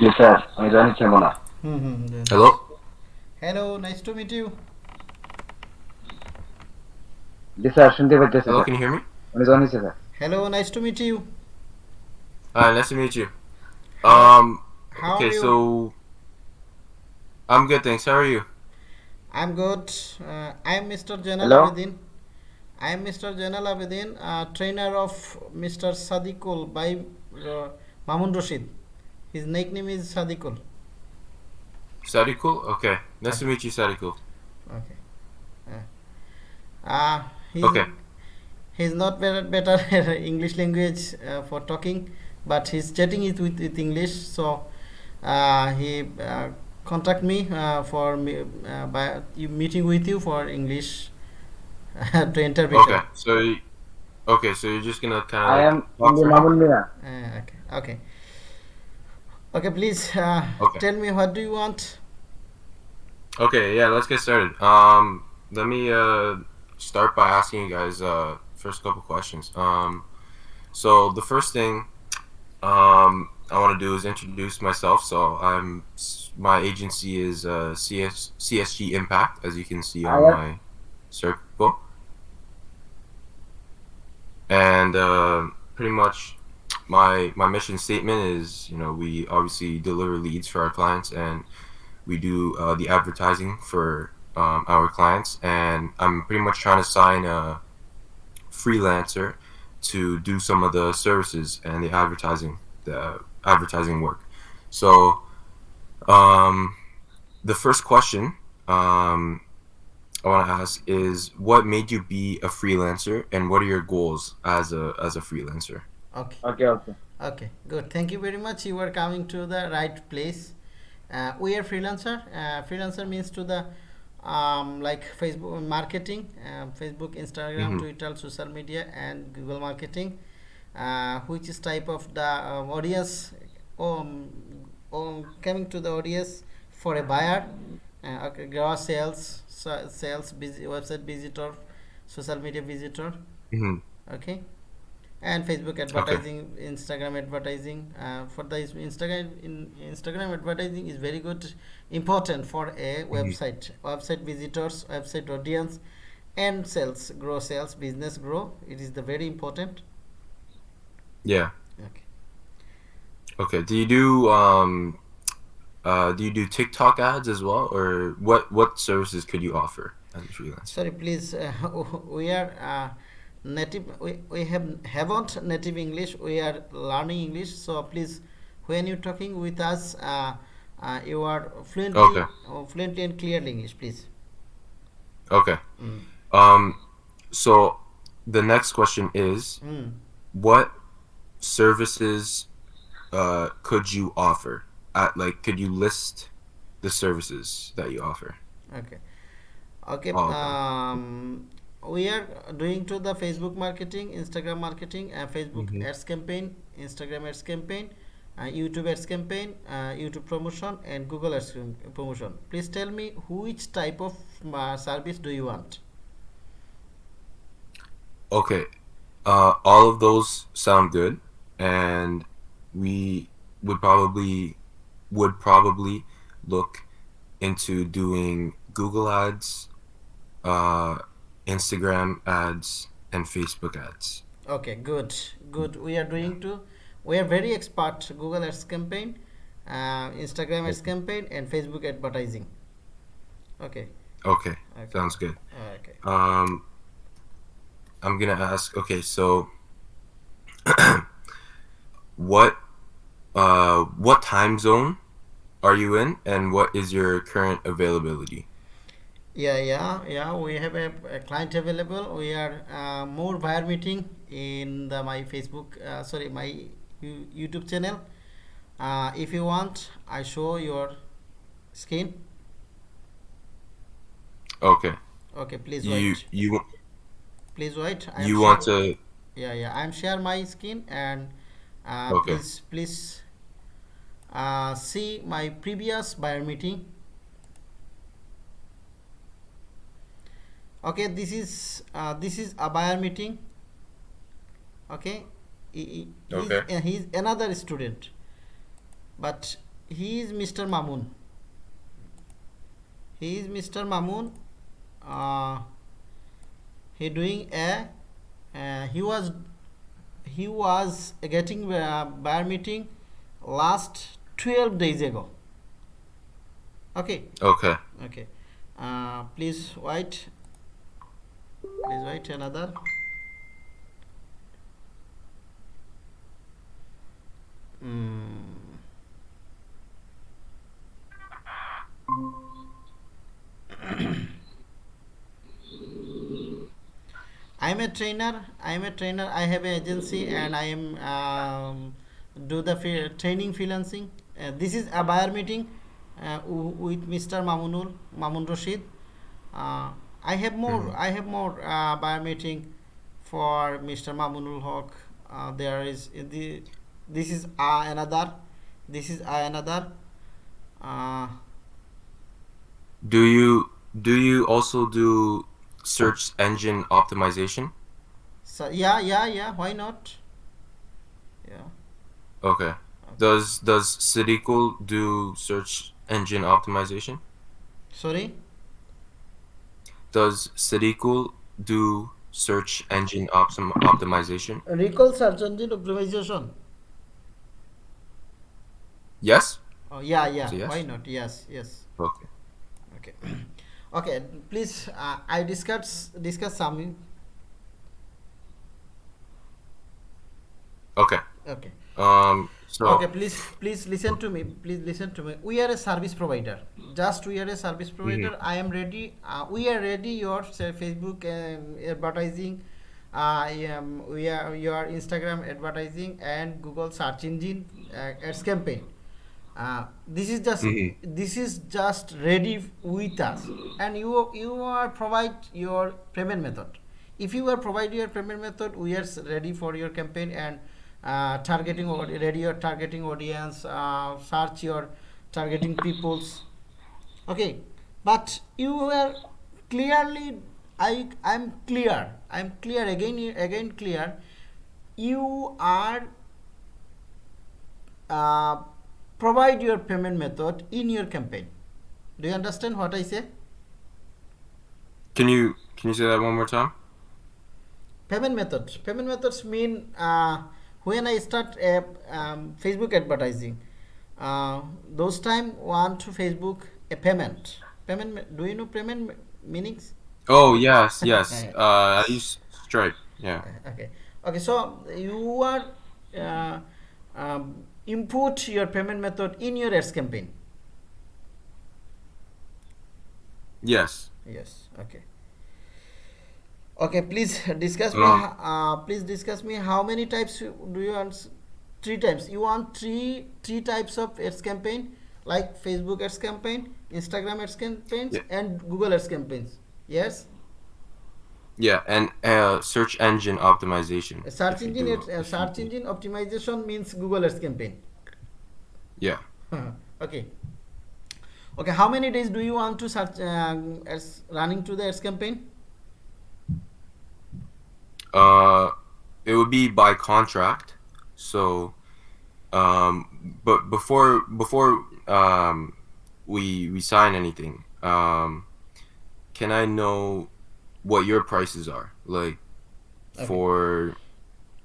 Yes, sir. I'm Johnny Kimona. Hello. Hello. Nice to meet you. Yes, sir. Shunde Hello, can you hear me? I'm Johnny, sir. Hello. Nice to meet you. Hi, nice to meet you. Um. How okay, so I'm good, thanks. How are you? I'm good. Uh, I'm Mr. Janal Abedin. I'm Mr. Janal Abedin, uh, trainer of Mr. Sadikul by uh, Mamun Rashid. His nickname is Sadikul. Sadikul? Okay. Nice to meet you, Sadikul. Okay. Uh, uh, he's, Okay. He's not better, better English language uh, for talking, but he's chatting it with, with English. So uh, he uh, contact me uh, for me, uh, by meeting with you for English to interpret. Okay. So, you, okay, so you're just gonna kind of. I am India Uh, okay. Okay. Okay. Please uh, Okay. tell me what do you want? Okay, yeah, let's get started. Um, let me uh start by asking you guys uh first couple questions. Um, so the first thing um I want to do is introduce myself. So I'm my agency is uh CS CSG Impact, as you can see on Alright. my circle, and uh, pretty much my my mission statement is you know we obviously deliver leads for our clients and we do uh, the advertising for um, our clients. And i'm pretty much trying to sign a freelancer to do some of the services and the advertising the advertising work. So um, the first question um, i want to ask is what made you be a freelancer and what are your goals as a as a freelancer Okay. Okay, okay. Okay, good. Thank you very much. You are coming to the right place. Uh, we are freelancer. Uh, freelancer means to the um, like Facebook marketing, uh, Facebook, Instagram, Mhm. Twitter, social media, and Google marketing, uh, which is type of the um, audience um, um, coming to the audience for a buyer, uh, okay, gross sales, sa- sales, busy, website visitor, social media visitor hmm okay and facebook advertising instagram advertising uh, for the instagram in instagram advertising is very good important for a website. Website visitors website audience and sales grow sales business grow. It is the very important. Yeah. Okay. Okay. Do you do um uh do you do TikTok ads as well? Or what what services could you offer as a freelancer? sorry please uh, we are uh, native we, we have haven't native english we are learning english so please when you're talking with us uh, uh, you are fluently Okay. uh, fluently and clearly english please Okay. Mm. Um so the next question is Mm. what services uh could you offer? At like could you list the services that you offer? okay okay okay. um, we are doing to the facebook marketing instagram marketing uh, facebook Mhm. ads campaign instagram ads campaign uh, youtube ads campaign uh, youtube promotion and google ads promotion please tell me which type of uh, service do you want Okay. Uh, all of those sound good, and we would probably would probably look into doing Google ads, uh, Instagram ads, and Facebook ads. okay good good we are doing to we are very expert google ads campaign uh, instagram ads campaign and facebook advertising okay Okay, okay sounds good. okay Um, I'm gonna ask. Okay, so what uh what time zone are you in, and what is your current availability? Yeah, yeah, yeah. We have a, a client available. We are uh, more buyer meeting in the my Facebook, uh, sorry, my YouTube channel. Uh, if you want, I show your screen. Okay, Okay, please you wait. you Please wait. I am you want to Yeah, yeah. I'm share my screen and uh, Okay. please, please uh, see my previous buyer meeting. Okay, this is uh, this is a buyer meeting. Okay, he, he's, Okay. uh, he's another student, but he is Mr. Mamun. He is Mr. Mamun. Uh, he doing a. Uh, he was he was getting a bar meeting last 12 days ago. Okay. Okay. Okay. Uh, please wait. Please wait another. Mm. I am a trainer. I am a trainer. I have an agency and I am um, do the training freelancing. Uh, this is a buyer meeting uh, with Mr. Mamunul Mamun Rashid. Uh, I have more. Mhm. I have more uh, meeting for Mr. Mamunul Haq. Uh, there is the this is uh, another. This is uh, another. Uh, Do you do you also do search engine optimization? so yeah, yeah, yeah. Why not? Yeah. Okay. Does does Citicool do search engine optimization? Sorry. Does Citicool do search engine optim- optimization? Recall search engine optimization. Yes. Oh yeah, yeah. Yes? Why not? Yes, yes. Okay. Okay. okay. Please, uh, I discuss discuss some. Okay. Okay. Um. So. Okay. Please, please listen to me. Please listen to me. We are a service provider. Just we are a service provider. I am ready. Uh, we are ready. Your say, Facebook um, advertising. I am. We are your Instagram advertising and Google search engine uh, ads campaign. Uh, this is just Mhm. this is just ready with us and you you are provide your payment method if you are provide your payment method we are ready for your campaign and uh, targeting or ready your targeting audience uh, search your targeting peoples. Okay but you are clearly i i'm clear i'm clear again again clear. You are uh, provide your payment method in your campaign. Do you understand what i say? Can you can you say that one more time? payment methods. Payment methods mean uh, when i start a um, facebook advertising uh, those time want to facebook a payment payment do you know payment meanings Oh yes, yes. Uh, I use Stripe. Yeah. okay okay so you are uh, um, input your payment method in your ads campaign Yes. yes okay okay please discuss me Um, uh, please discuss me how many types you- do you want three types. You want three three types of ads campaign like facebook ads campaign instagram ads campaigns Yeah. and google ads campaigns. Yes? Yeah, and uh, search engine optimization. A search engine uh, search engine optimization means google ads campaign. Yeah. okay. Okay how many days do you want to search um, as running to the ads campaign Uh, it would be by contract. So, um, but before before um, we we sign anything, um, can I know what your prices are like Okay. for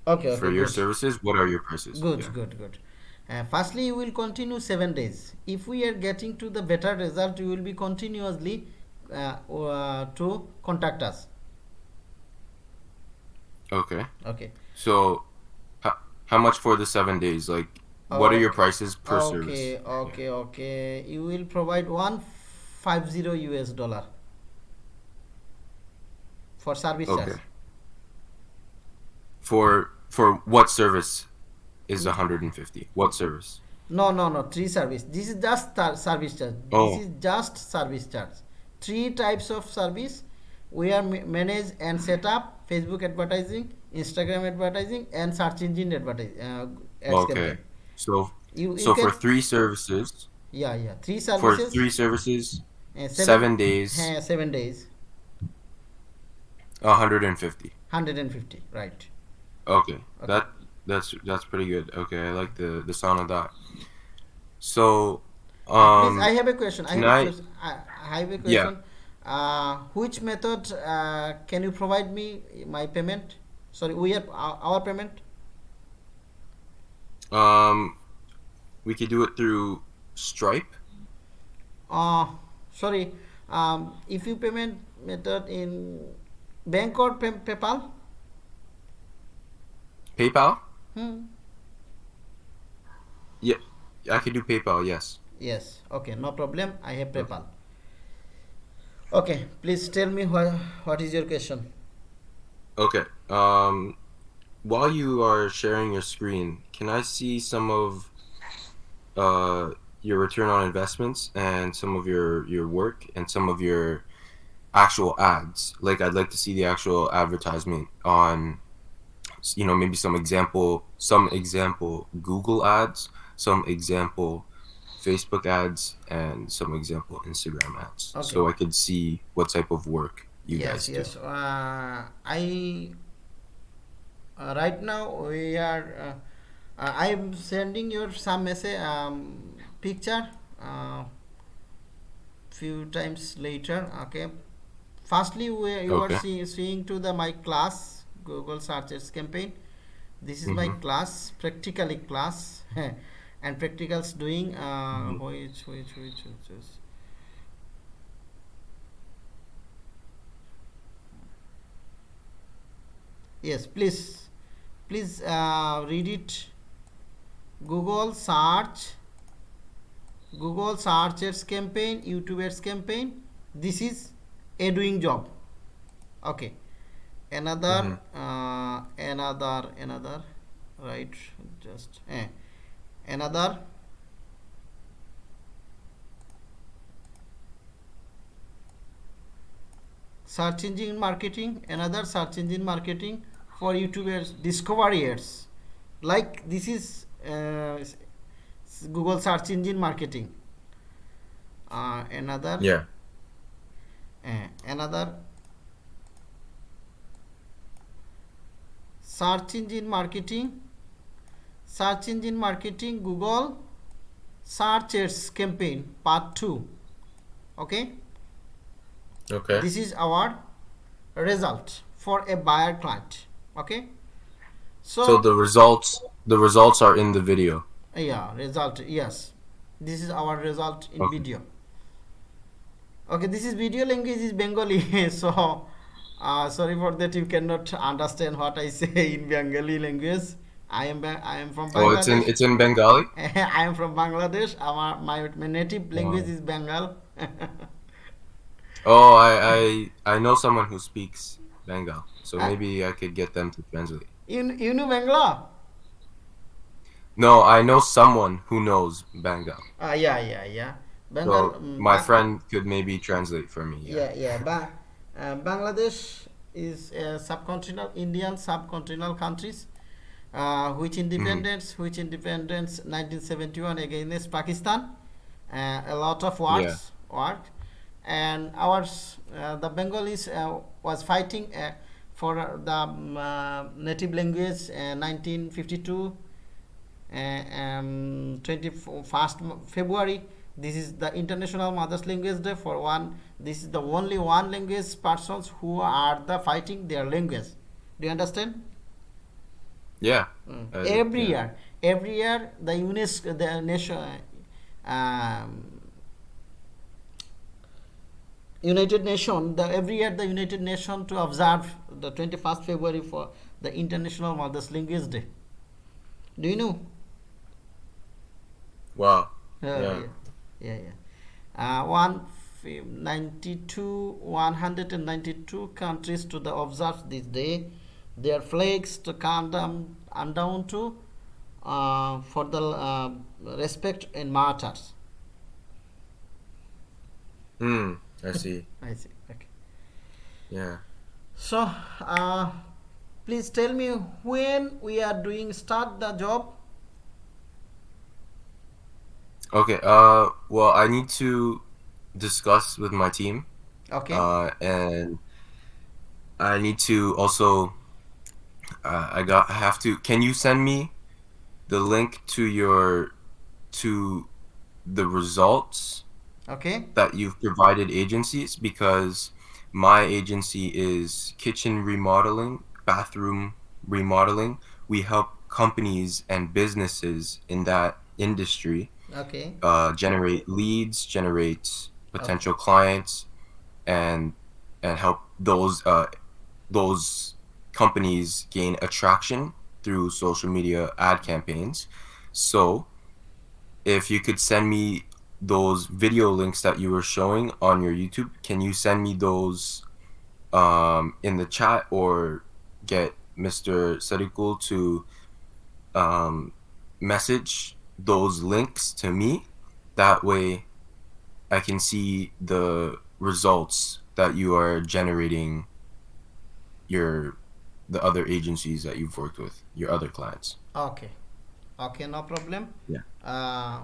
okay, okay for your good. services? What are your prices? good Yeah. good good uh, firstly you will continue seven days if we are getting to the better result you will be continuously uh, uh, to contact us Okay. okay So, how, how much for the seven days? Like, what are your uh, prices per okay service? okay okay okay. you will provide 150 us dollar for service Okay. charge For for what service is 150? What service? No, no, no. Three service. This is just service charge. Oh. This is just service charge. Three types of service we are ma- manage and set up Facebook advertising, Instagram advertising, and search engine advertising. Uh, Okay. So You, you so for three services, yeah, yeah. Three services. for three services, uh, seven days, uh, seven days. 150. 150. Right. Okay, Okay. that that's that's pretty good. Okay, I like the the sound of that. So, Please, um, I have a question. I have a question. I, I have a Yeah. Uh, which method uh, can you provide me my payment? Sorry, we have our, our payment. um, we could do it through Stripe. Uh, sorry, um, if you payment method in bank or pay, PayPal. PayPal? Hmm. Yeah, I could do PayPal. Yes. Yes. Okay. No problem. I have PayPal. Okay. Okay, please tell me what what is your question. Okay. Um, while you are sharing your screen, can I see some of uh, your return on investments and some of your your work and some of your actual ads? Like, I'd like to see the actual advertisement on, you know, maybe some example, some example Google ads, some example Facebook ads, and some example Instagram ads, Okay. so I could see what type of work you yes. guys do. Yes. Uh, I uh, right now we are. Uh, uh, I am sending you some message um, picture uh, few times later. Okay. Firstly, we you Okay. are see, seeing to the my class Google searches campaign. This is my Mhm. class practically class and practicals doing uh, Mhm. which which which which is yes please please uh, read it google search google search ads campaign youtube ads campaign this is a doing job okay another Mhm. uh, another another right just eh. Another. Search engine marketing another search engine marketing for youtubers discovery ads. Like this is uh, google search engine marketing. Uh, another. Yeah. uh, another. Search engine marketing search engine marketing google search ads campaign part 2 okay? Okay. this is our result for a buyer client. Okay? So, So the results the results are in the video. yeah result yes. This is our result in Okay. video. Okay this is video language is bengali so uh, sorry for that you cannot understand what i say in bengali language i am i am from Oh, it's in it's in Bengali. i am from bangladesh our my, my native language Wow. is bengal Oh, I I I know someone who speaks Bengal, so maybe I could get them to translate. you, you know bangla No, I know someone who knows Bengal. ah yeah yeah yeah So bengal mm, my friend could maybe translate for me. yeah yeah ba- uh, bangladesh is a subcontinental indian subcontinental countries uh, which independence which independence 1971 against pakistan uh, a lot of wars work and ours uh, the bengalis uh, was fighting uh, for uh, the um, native language uh, 1952 uh, um, 21st February. This is the International Mother's Language Day for one. This is the only one language persons who are the fighting their language. Do you understand? Yeah. Mm. Uh, every yeah. year, every year the UNESCO, the nation, um, United Nation, the every year the United Nation to observe the 21st February for the International Mother's Language Day. Do you know? Wow. Uh, Yeah. yeah, yeah, yeah. Uh, one 92, 192 countries to the observe this day. Their flags to come down and down to uh, for the uh, respect and martyrs. Hmm. I see. I see. Okay. Yeah. So, uh, please tell me when we are doing start the job. Okay. Uh. Well, I need to discuss with my team. Okay. Uh. And I need to also. Uh, I got. I have to. Can you send me the link to your to the results Okay. that you've provided agencies because my agency is kitchen remodeling, bathroom remodeling. We help companies and businesses in that industry Okay. uh, generate leads, generate potential clients, and and help those uh, those companies gain attraction through social media ad campaigns. So, if you could send me those video links that you were showing on your YouTube, can you send me those um, in the chat or get Mr. Sadikul to um, message those links to me? That way, I can see the results that you are generating your the other agencies that you've worked with, your other clients. Okay. Okay, no problem. Yeah. Uh,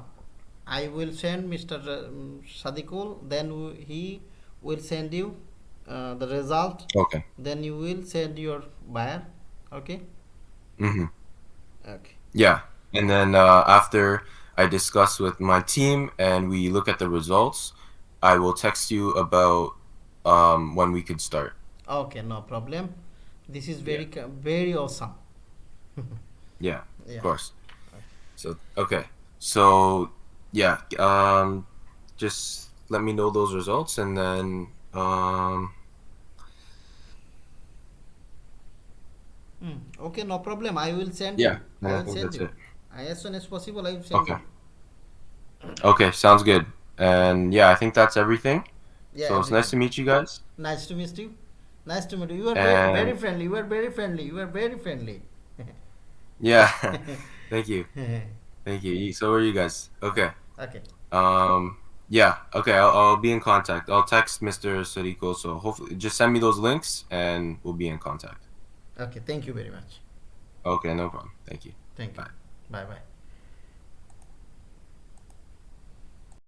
I will send Mr. um, Sadikul, then he will send you uh, the result. Okay. Then you will send your buyer. Okay. Mm-hmm. Okay. Yeah. And then uh, after I discuss with my team and we look at the results, I will text you about um, when we could start. Okay, no problem. This is very co- very awesome. Yeah, Yeah. of course. So okay. So yeah, um, just let me know those results and then um, Hmm. Okay, no problem. I will send Yeah, you. yeah, I I will send you. it. As soon as possible, I will send Okay. you. okay, sounds good. And yeah, I think that's everything. Yeah, so it's nice to meet you guys. Nice to meet you. Nice to meet you. You are very, very friendly. You are very friendly. You are very friendly. Yeah. Thank you. Thank you. So are you guys? Okay. okay. Um. Yeah. Okay. I'll, I'll be in contact. I'll text Mr. Sadiko. So hopefully, just send me those links, and we'll be in contact. Okay. Thank you very much. Okay. No problem. Thank you. Thank you. Bye. Bye bye.